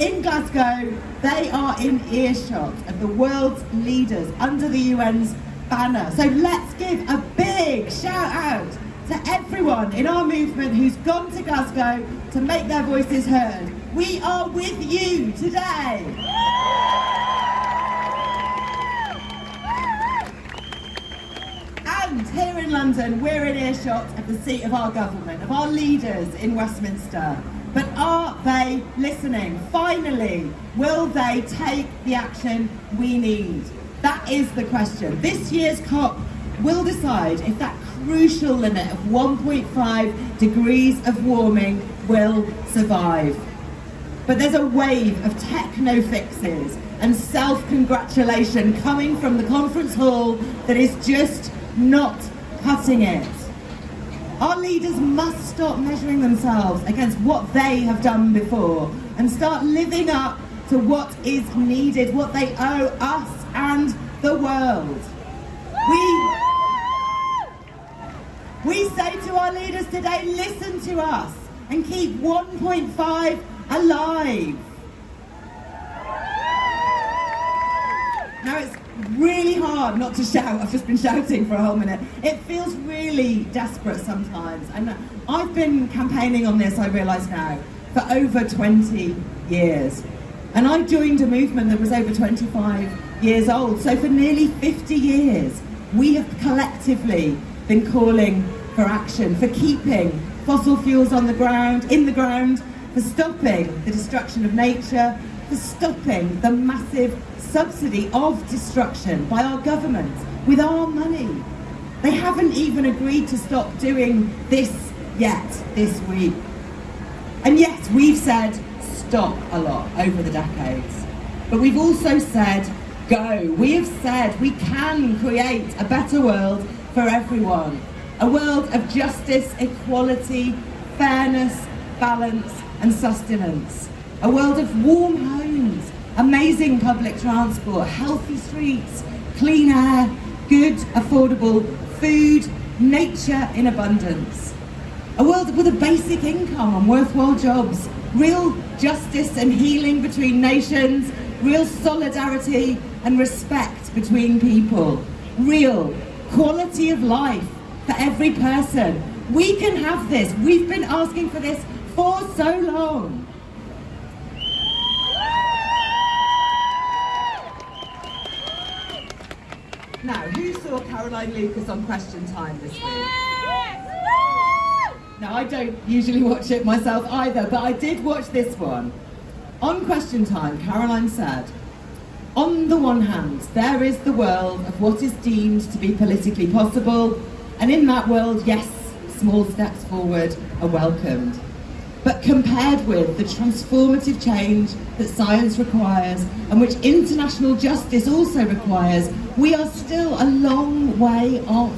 In Glasgow, they are in earshot of the world's leaders under the UN's banner. So let's give a big shout out to everyone in our movement who's gone to Glasgow to make their voices heard. We are with you today. And here in London, we're in earshot of the seat of our government, of our leaders in Westminster. But are they listening? Finally, will they take the action we need? That is the question. This year's COP will decide if that crucial limit of 1.5 degrees of warming will survive. But there's a wave of techno fixes and self-congratulation coming from the conference hall that is just not cutting it. Our leaders must stop measuring themselves against what they have done before and start living up to what is needed, what they owe us and the world. We, we say to our leaders today, listen to us and keep 1.5 alive. Now it's really hard not to shout. I've just been shouting for a whole minute. It feels really desperate sometimes. And I've been campaigning on this, I realise now, for over 20 years. And I joined a movement that was over 25 years old. So for nearly 50 years, we have collectively been calling for action, for keeping fossil fuels on the ground, in the ground, for stopping the destruction of nature, stopping the massive subsidy of destruction by our government with our money. They haven't even agreed to stop doing this yet this week. And yet we've said stop a lot over the decades. But we've also said go. We have said we can create a better world for everyone. A world of justice, equality, fairness, balance and sustenance. A world of warm homes, amazing public transport, healthy streets, clean air, good, affordable food, nature in abundance. A world with a basic income and worthwhile jobs, real justice and healing between nations, real solidarity and respect between people, real quality of life for every person. We can have this. We've been asking for this for so long. Now, who saw Caroline Lucas on Question Time this week? Now, I don't usually watch it myself either, but I did watch this one. On Question Time, Caroline said, on the one hand, there is the world of what is deemed to be politically possible, and in that world, yes, small steps forward are welcomed. But compared with the transformative change that science requires and which international justice also requires, we are still a long way off.